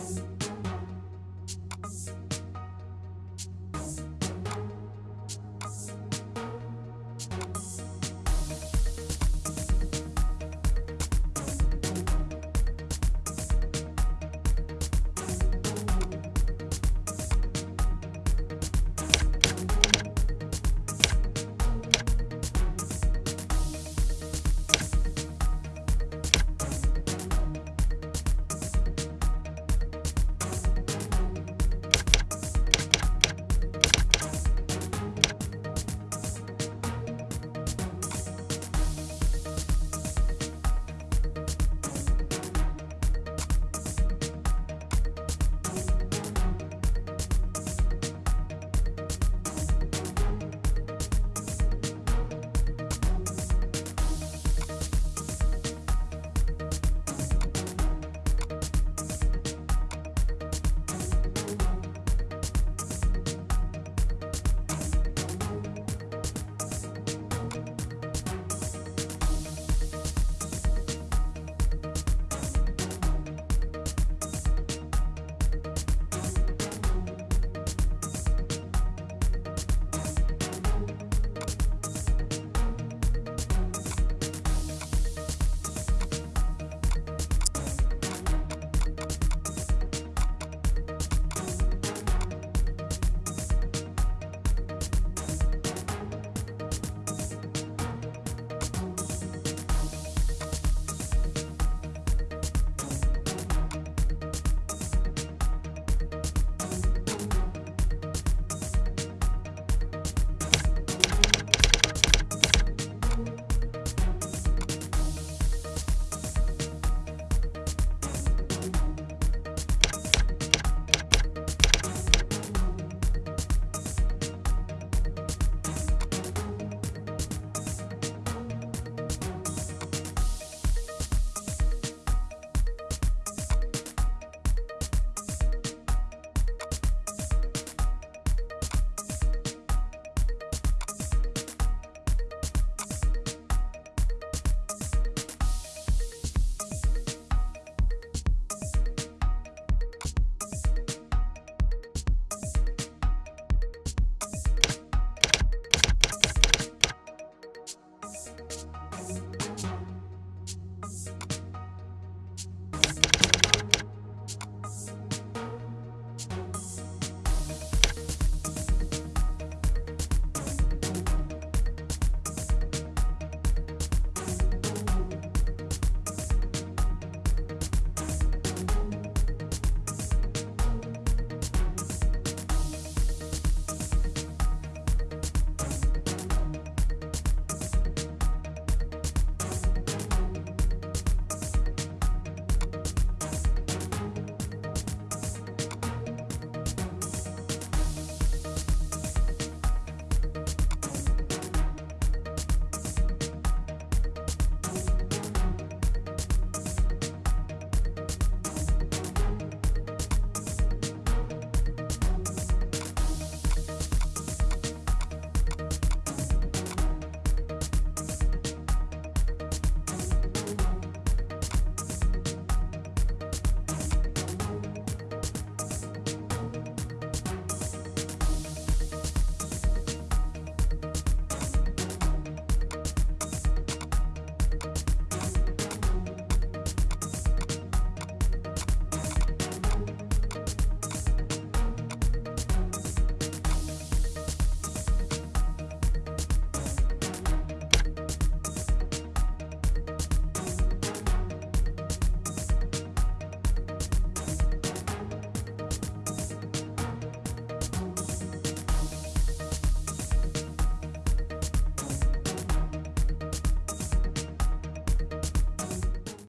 Yes.